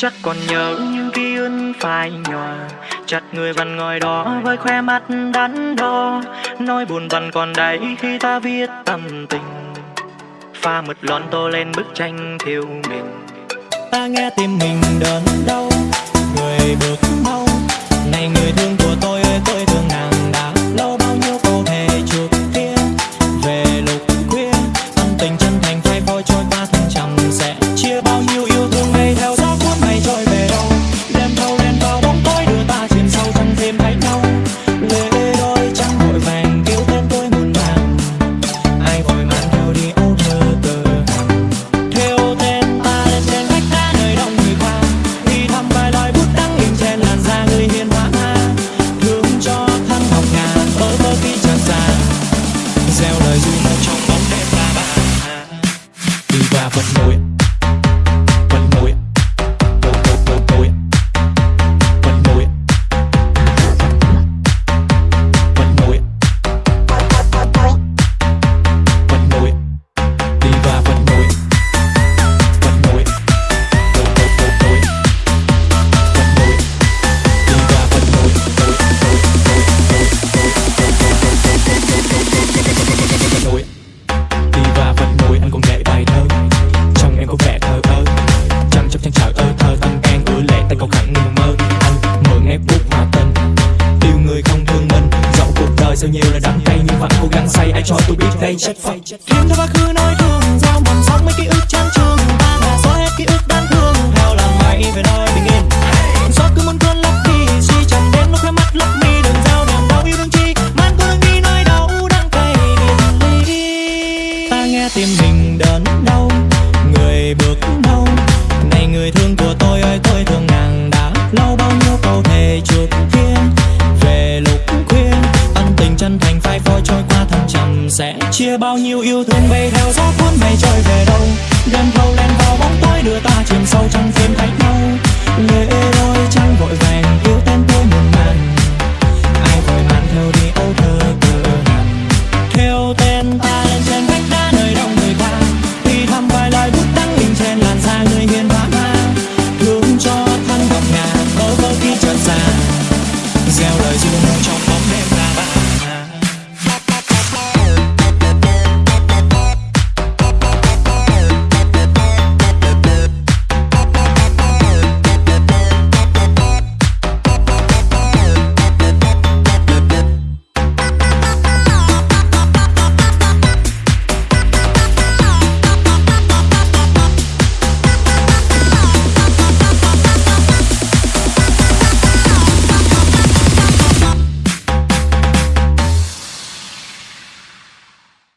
Chắc còn nhớ những ký ức phai nhòa. Chặt người văn ngồi đó với khoe mắt đắn đo. Nói buồn văn còn đầy khi ta viết tâm tình. Pha mực lon tô lên bức tranh thiếu mình Ta nghe tim mình đớn đau I would know it. giờ nhiều là đắng cay nhưng vẫn cố gắng say ai cho tôi biết đây trách phật khiến cho quá khứ nói thương giao mầm sóng mấy ký ức trang trường ta là xóa hết ký ức chia bao nhiêu yêu thương bay theo gió cuốn mây trôi về đâu. Gần thâu len vào bóng tối đưa ta chìm sâu trong phim thách nhau lệ đôi trăng vội vàng, yêu tên tôi một màn ai vội màn theo đi âu thơ tự hàn theo tên ta lên trên vách đá nơi đông người ta đi thăm vài lời bút đắng in trên làn da người hiền vã ma thương cho thân gọc nhà bơ vơ khi chợt già. Gieo lời dư trong